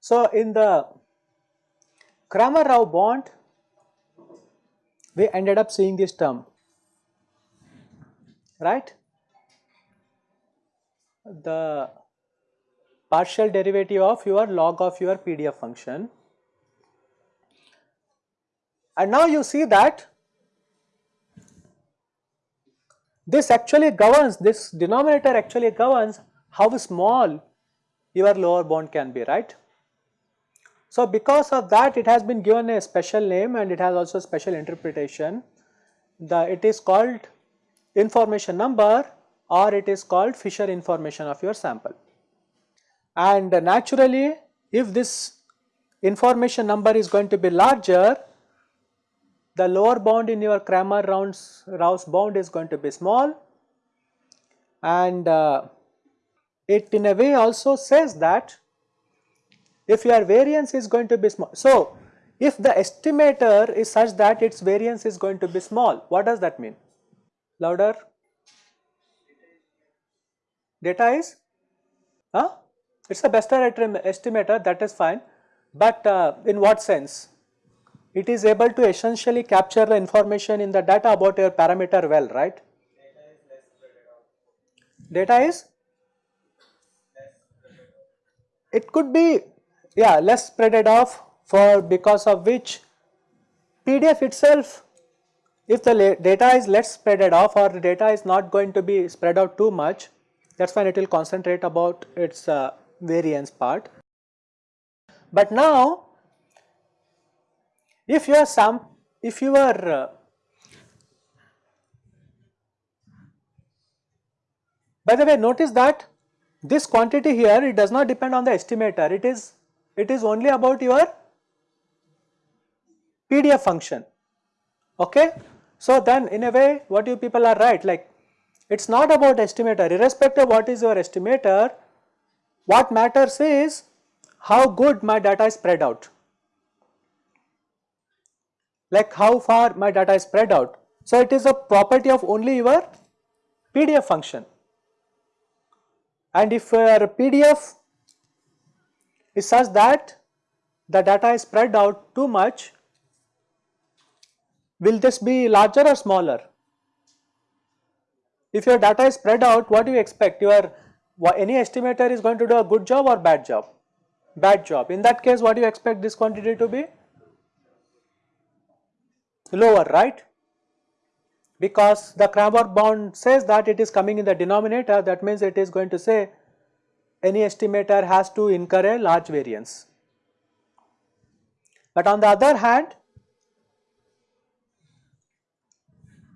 So, in the Cramer-Rao bound we ended up seeing this term right? The partial derivative of your log of your PDF function and now you see that this actually governs this denominator actually governs how small your lower bound can be right. So, because of that it has been given a special name and it has also special interpretation. The it is called information number or it is called Fisher information of your sample. And naturally if this information number is going to be larger the lower bound in your Cramer Rao's bound is going to be small and uh, it in a way also says that if your variance is going to be small. So, if the estimator is such that its variance is going to be small, what does that mean? Louder? Data is? Huh? It is a best estimator that is fine, but uh, in what sense? It is able to essentially capture the information in the data about your parameter well, right? Data is? It could be yeah less spreaded off for because of which PDF itself if the data is less spreaded off or the data is not going to be spread out too much that is when it will concentrate about its uh, variance part. But now if you are some if you are uh, by the way notice that this quantity here it does not depend on the estimator it is it is only about your PDF function okay. So then in a way what you people are right like it is not about estimator irrespective of what is your estimator what matters is how good my data is spread out like how far my data is spread out. So it is a property of only your PDF function and if your PDF is such that the data is spread out too much, will this be larger or smaller? If your data is spread out, what do you expect? Your any estimator is going to do a good job or bad job? Bad job. In that case, what do you expect this quantity to be? Lower, right? Because the Cramer bound says that it is coming in the denominator, that means it is going to say any estimator has to incur a large variance. But on the other hand,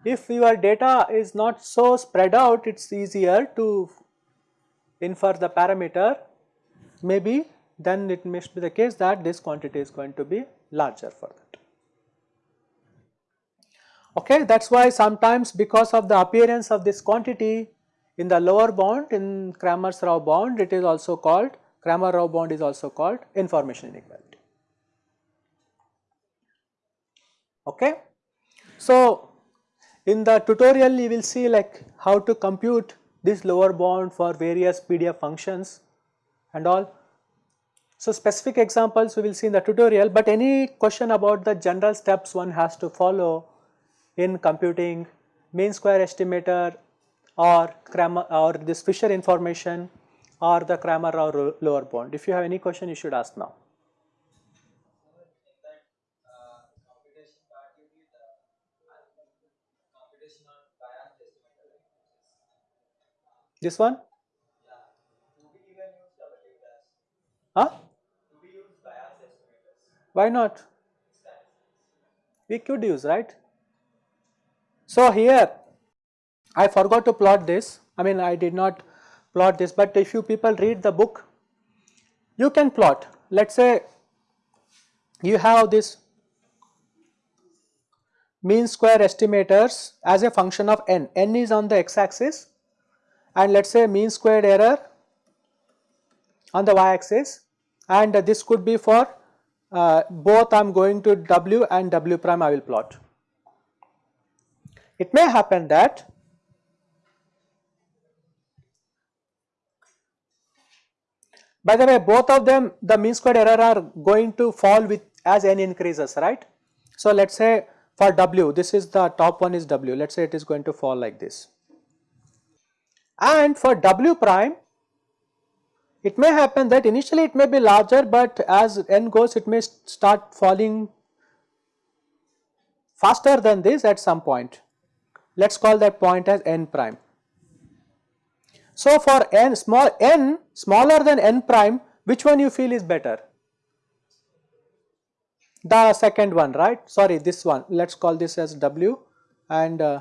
if your data is not so spread out, it is easier to infer the parameter, maybe then it must be the case that this quantity is going to be larger for that. Okay, that is why sometimes because of the appearance of this quantity in the lower bound in Cramer's Rao bound it is also called Cramer Rao bound is also called information inequality. Okay. So, in the tutorial you will see like how to compute this lower bound for various PDF functions and all. So, specific examples we will see in the tutorial, but any question about the general steps one has to follow in computing mean square estimator or or this Fisher information or the Cramer Rao lower bound. If you have any question you should ask now. This one? Huh? Why not? We could use, right? So here I forgot to plot this, I mean I did not plot this, but if you people read the book, you can plot. Let us say you have this mean square estimators as a function of n, n is on the x axis and let us say mean squared error on the y axis and this could be for uh, both I am going to W and W prime I will plot. It may happen that by the way both of them the mean squared error are going to fall with as n increases right. So let us say for W this is the top one is W let us say it is going to fall like this and for W prime it may happen that initially it may be larger but as n goes it may start falling faster than this at some point. Let us call that point as n prime. So for n small n smaller than n prime which one you feel is better? The second one right sorry this one let us call this as w and uh,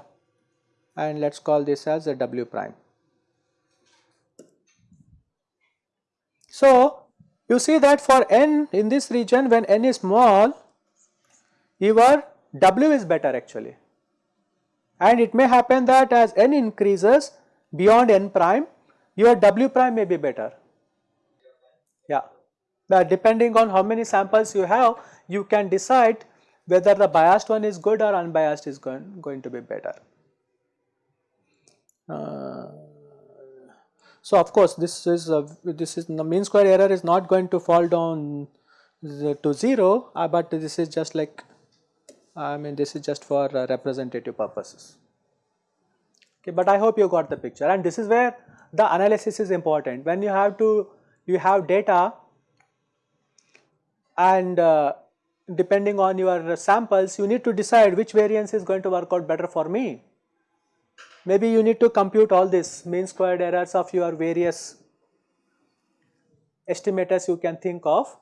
and let us call this as a w prime. So, you see that for n in this region when n is small your w is better actually and it may happen that as n increases beyond n prime your w prime may be better. Yeah, but depending on how many samples you have you can decide whether the biased one is good or unbiased is going, going to be better. Uh, so of course this is a, this is the mean square error is not going to fall down to 0 uh, but this is just like I mean this is just for uh, representative purposes. Okay, but I hope you got the picture. And this is where the analysis is important. When you have to you have data and uh, depending on your samples you need to decide which variance is going to work out better for me maybe you need to compute all this mean squared errors of your various estimators you can think of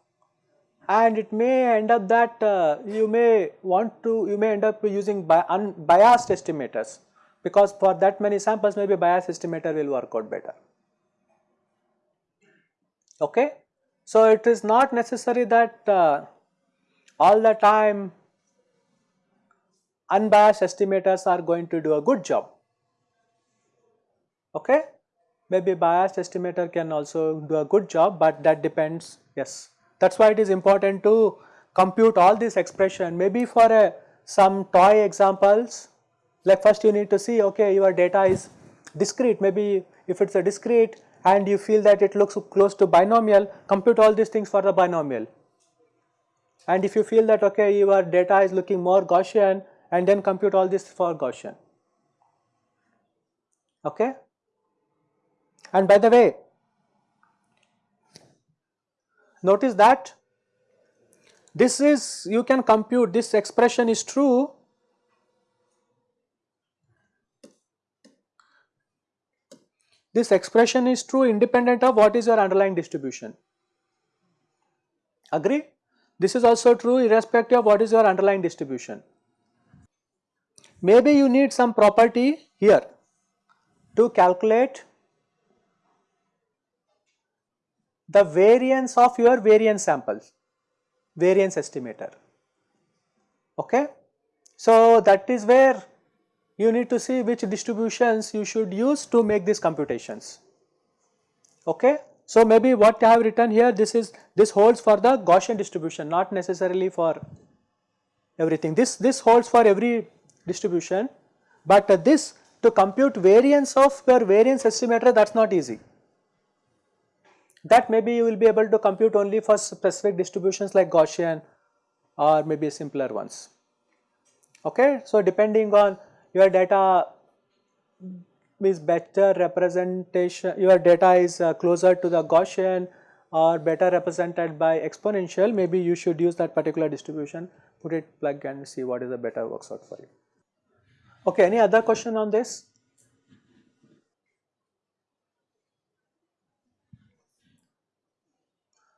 and it may end up that uh, you may want to you may end up using unbiased estimators because for that many samples maybe bias estimator will work out better. Okay. So, it is not necessary that uh, all the time unbiased estimators are going to do a good job okay. Maybe biased estimator can also do a good job but that depends yes. That is why it is important to compute all these expression maybe for a some toy examples like first you need to see okay your data is discrete maybe if it is a discrete and you feel that it looks close to binomial compute all these things for the binomial and if you feel that okay your data is looking more Gaussian and then compute all this for Gaussian okay. And by the way, notice that this is you can compute this expression is true this expression is true independent of what is your underlying distribution. Agree? This is also true irrespective of what is your underlying distribution. Maybe you need some property here to calculate the variance of your variance samples, variance estimator. Okay? So, that is where you need to see which distributions you should use to make these computations. Okay? So, maybe what I have written here this is this holds for the Gaussian distribution not necessarily for everything. This, this holds for every distribution but uh, this to compute variance of your variance estimator that is not easy that maybe you will be able to compute only for specific distributions like Gaussian or maybe simpler ones. Okay. So, depending on your data is better representation, your data is uh, closer to the Gaussian or better represented by exponential, maybe you should use that particular distribution, put it plug and see what is the better works out for you. Okay, any other question on this?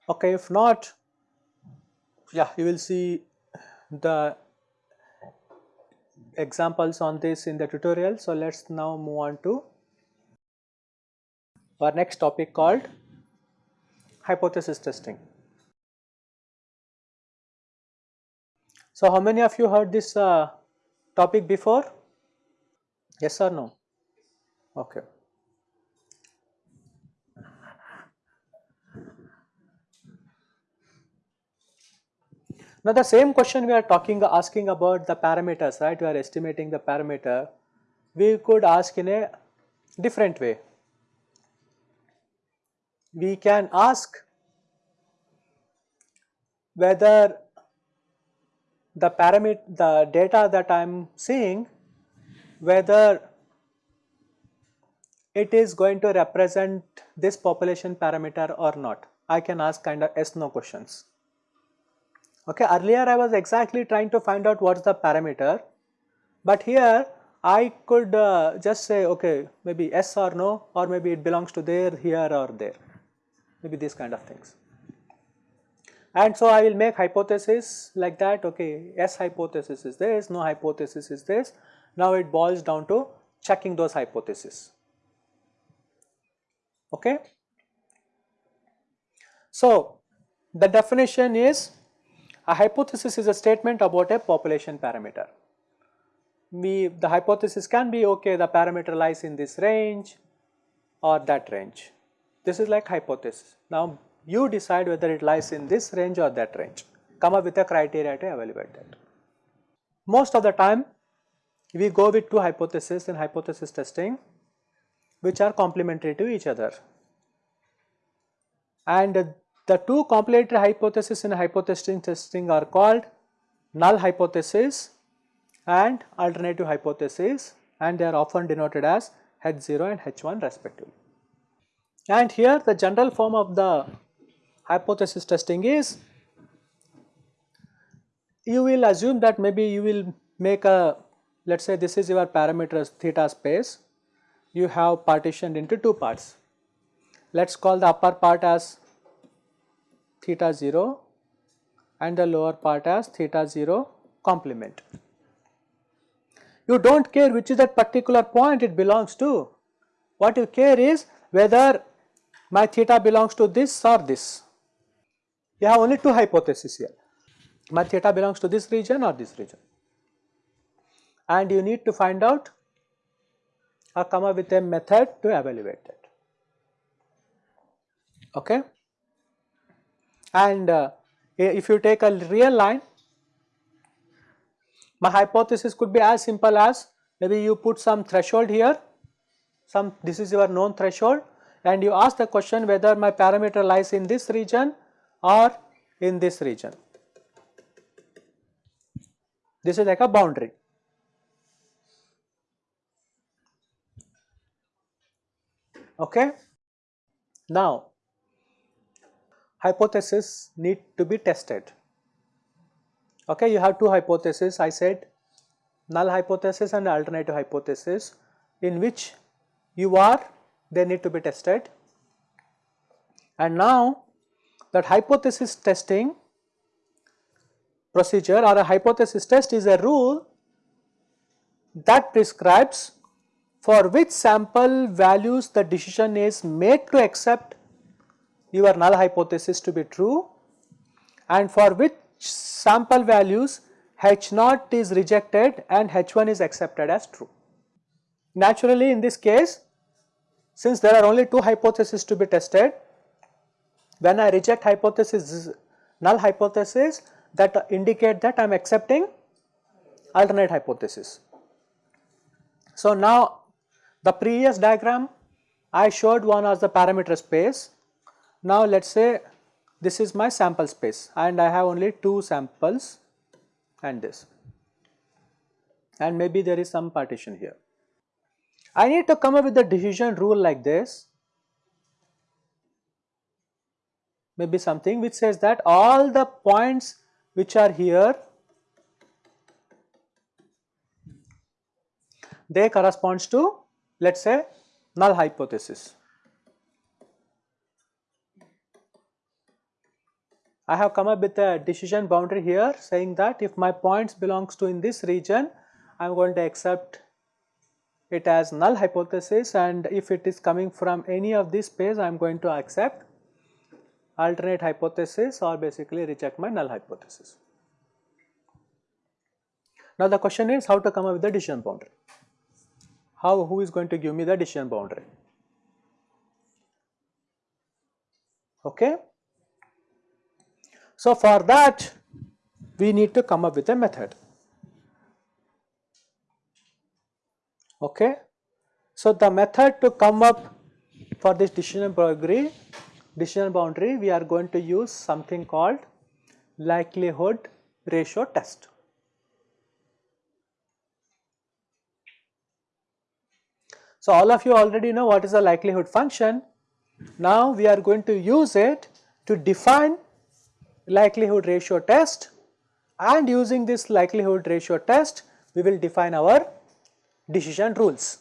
Okay, if not, yeah, you will see the examples on this in the tutorial. So, let us now move on to our next topic called hypothesis testing. So, how many of you heard this uh, topic before? Yes or no? Okay. Now the same question we are talking asking about the parameters right we are estimating the parameter we could ask in a different way. We can ask whether the parameter the data that I am seeing whether it is going to represent this population parameter or not. I can ask kind of yes no questions. Okay, earlier I was exactly trying to find out what is the parameter, but here I could uh, just say okay maybe yes or no or maybe it belongs to there, here or there, maybe these kind of things. And so I will make hypothesis like that okay yes hypothesis is this, no hypothesis is this. Now it boils down to checking those hypotheses. Okay. So the definition is a hypothesis is a statement about a population parameter. We, the hypothesis can be okay the parameter lies in this range or that range. This is like hypothesis. Now you decide whether it lies in this range or that range. Come up with a criteria to evaluate that. Most of the time we go with two hypotheses in hypothesis testing which are complementary to each other. And the two complementary hypotheses in hypothesis testing are called null hypothesis and alternative hypothesis and they are often denoted as H0 and H1 respectively. And here the general form of the hypothesis testing is you will assume that maybe you will make a let us say this is your parameters theta space you have partitioned into two parts. Let us call the upper part as theta 0 and the lower part as theta 0 complement. You do not care which is that particular point it belongs to. What you care is whether my theta belongs to this or this. You have only two hypotheses here. My theta belongs to this region or this region. And you need to find out or come up with a method to evaluate that. Okay and uh, if you take a real line my hypothesis could be as simple as maybe you put some threshold here some this is your known threshold and you ask the question whether my parameter lies in this region or in this region. This is like a boundary. Okay. Now, hypotheses need to be tested. Okay, you have two hypotheses I said null hypothesis and alternative hypothesis in which you are they need to be tested and now that hypothesis testing procedure or a hypothesis test is a rule that prescribes for which sample values the decision is made to accept your null hypothesis to be true and for which sample values H naught is rejected and H1 is accepted as true. Naturally in this case since there are only two hypotheses to be tested when I reject hypothesis null hypothesis that indicate that I am accepting alternate hypothesis. So now the previous diagram I showed one as the parameter space now let us say this is my sample space and I have only 2 samples and this and maybe there is some partition here. I need to come up with a decision rule like this maybe something which says that all the points which are here they corresponds to let us say null hypothesis. I have come up with a decision boundary here saying that if my points belongs to in this region, I am going to accept it as null hypothesis and if it is coming from any of this space, I am going to accept alternate hypothesis or basically reject my null hypothesis. Now the question is how to come up with the decision boundary. How, who is going to give me the decision boundary? Okay. So, for that we need to come up with a method. Okay. So, the method to come up for this decision boundary, decision boundary we are going to use something called likelihood ratio test. So, all of you already know what is the likelihood function. Now, we are going to use it to define likelihood ratio test and using this likelihood ratio test we will define our decision rules.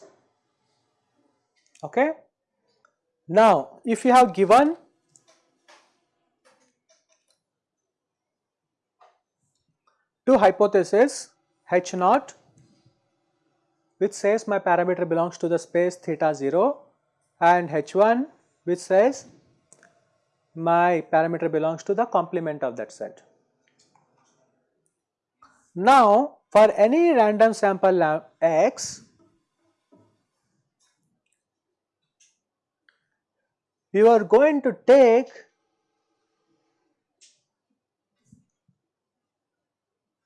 Okay. Now, if you have given two hypotheses H naught which says my parameter belongs to the space theta 0 and H1 which says my parameter belongs to the complement of that set. Now, for any random sample x, you are going to take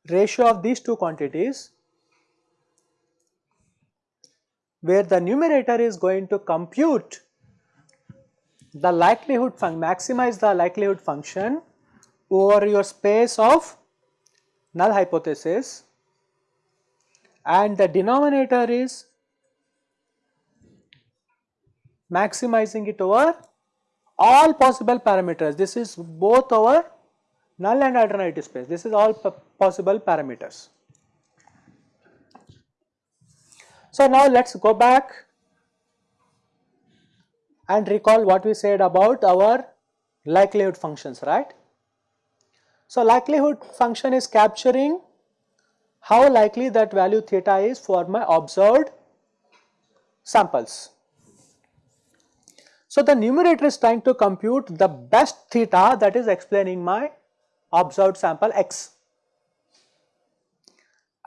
ratio of these two quantities where the numerator is going to compute the likelihood function maximize the likelihood function over your space of null hypothesis and the denominator is maximizing it over all possible parameters. This is both over null and alternative space. This is all possible parameters. So now let us go back and recall what we said about our likelihood functions, right. So likelihood function is capturing how likely that value theta is for my observed samples. So the numerator is trying to compute the best theta that is explaining my observed sample x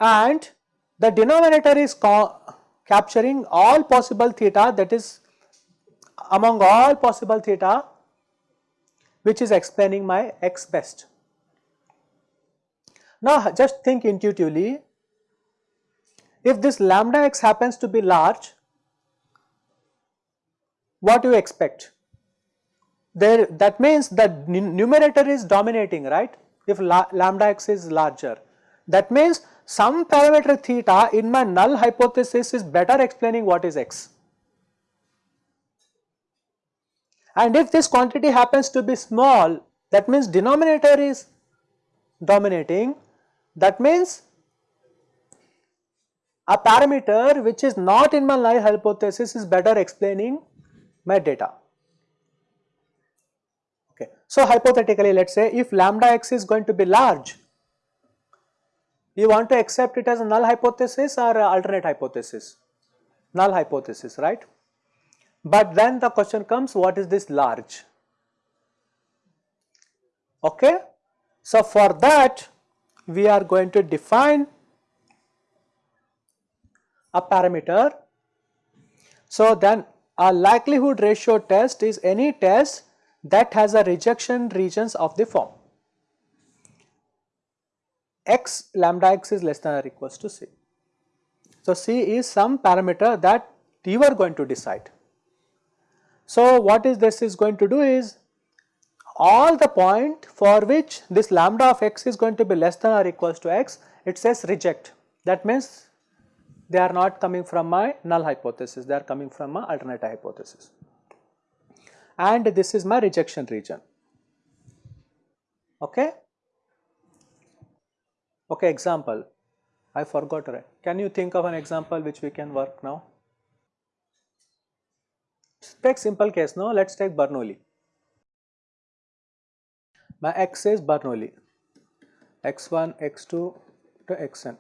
and the denominator is capturing all possible theta that is among all possible theta which is explaining my x best. Now just think intuitively, if this lambda x happens to be large, what do you expect? There that means the numerator is dominating right if lambda x is larger. That means some parameter theta in my null hypothesis is better explaining what is x. And if this quantity happens to be small that means denominator is dominating that means a parameter which is not in my null hypothesis is better explaining my data. Okay. So, hypothetically let us say if lambda x is going to be large, you want to accept it as a null hypothesis or alternate hypothesis? Null hypothesis, right? But then the question comes what is this large? Okay. So, for that we are going to define a parameter. So, then a likelihood ratio test is any test that has a rejection regions of the form x lambda x is less than or equals to c. So, c is some parameter that you are going to decide. So, what is this is going to do is all the point for which this lambda of x is going to be less than or equals to x, it says reject. That means they are not coming from my null hypothesis, they are coming from my alternate hypothesis. And this is my rejection region. Okay. Okay, example. I forgot right. Can you think of an example which we can work now? Take simple case now. Let's take Bernoulli my x is Bernoulli x1 x2 to xn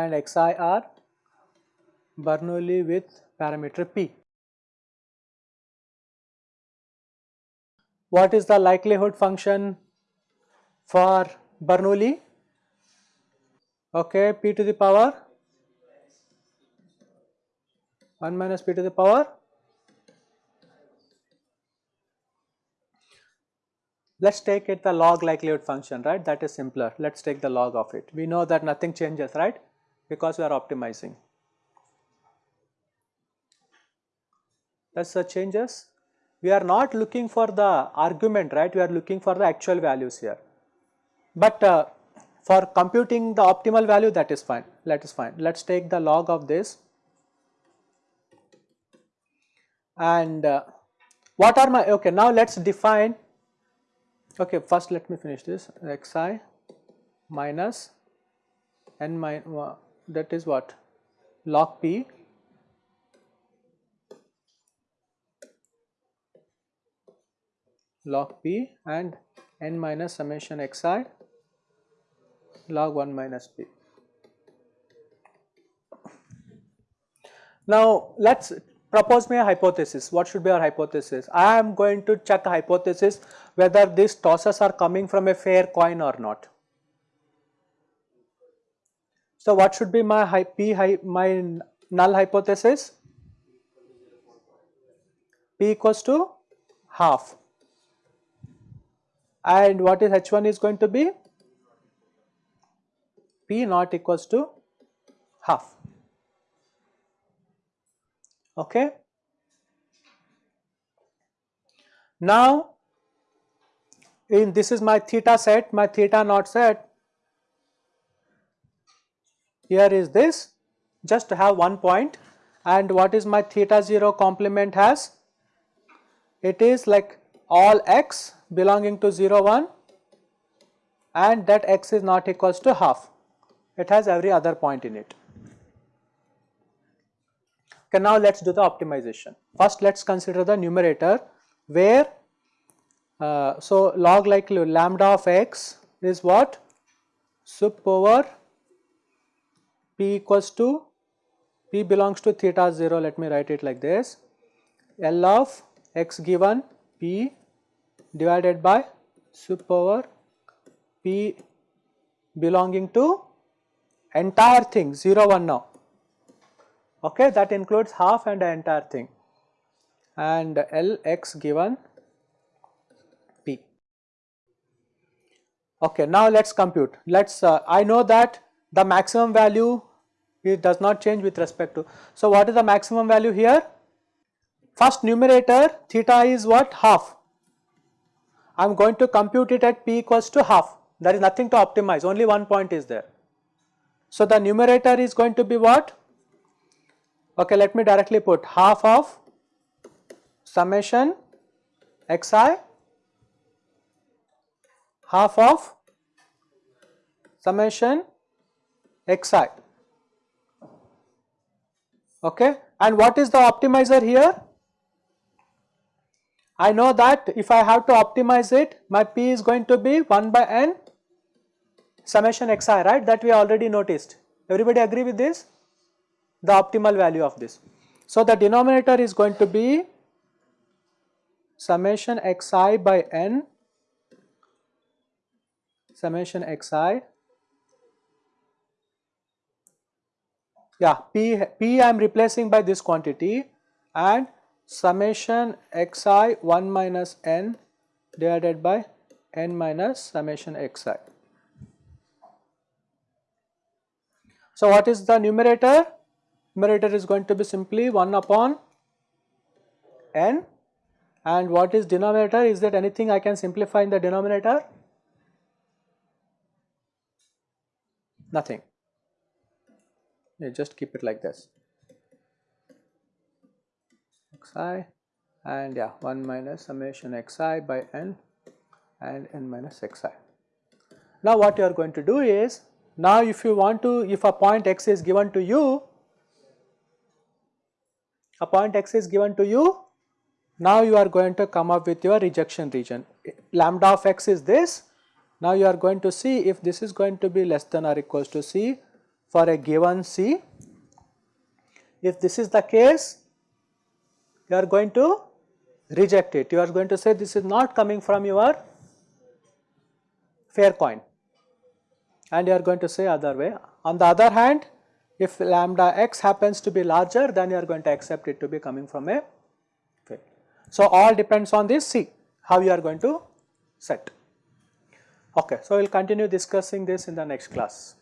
and xi are Bernoulli with parameter p. What is the likelihood function for Bernoulli? Okay, p to the power 1 minus p to the power let us take it the log likelihood function right? That is simpler. Let us take the log of it. We know that nothing changes right? Because we are optimizing. That's the changes? We are not looking for the argument right? We are looking for the actual values here. But uh, for computing the optimal value that is fine. That is fine. Let us take the log of this and uh, what are my okay now let us define okay first let me finish this. Xi minus n minus that is what? Log p. Log p and n minus summation xi. Log 1 minus p. Now let us propose me a hypothesis. What should be our hypothesis? I am going to check a hypothesis whether these tosses are coming from a fair coin or not. So what should be my p my null hypothesis? p equals to half and what is h1 is going to be p not equals to half okay. Now in this is my theta set, my theta naught set, here is this just to have one point and what is my theta 0 complement has? It is like all x belonging to 0 1 and that x is not equals to half, it has every other point in it. Okay, now let us do the optimization. First let us consider the numerator where uh, so log like lambda of x is what? Sup over p equals to p belongs to theta 0 let me write it like this. L of x given p divided by sup over p belonging to entire thing 0 1 now okay that includes half and the entire thing and Lx given P. Okay, now let us compute. Let us, uh, I know that the maximum value it does not change with respect to. So, what is the maximum value here? First numerator theta is what? Half. I am going to compute it at P equals to half. There is nothing to optimize, only one point is there. So, the numerator is going to be what? Okay, let me directly put half of summation xi half of summation xi. Okay and what is the optimizer here? I know that if I have to optimize it my p is going to be 1 by n summation xi right? That we already noticed. Everybody agree with this the optimal value of this. So, the denominator is going to be summation xi by n summation xi yeah p p I am replacing by this quantity and summation xi 1 minus n divided by n minus summation xi. So, what is the numerator? Numerator is going to be simply 1 upon n and what is denominator is that anything I can simplify in the denominator? Nothing. You just keep it like this xi and yeah 1 minus summation xi by n and n minus xi. Now what you are going to do is now if you want to if a point x is given to you a point x is given to you, now you are going to come up with your rejection region. Lambda of x is this, now you are going to see if this is going to be less than or equals to c for a given c. If this is the case, you are going to reject it, you are going to say this is not coming from your fair coin and you are going to say other way. On the other hand, if lambda x happens to be larger then you are going to accept it to be coming from a field. So all depends on this C how you are going to set. Okay, so we will continue discussing this in the next class.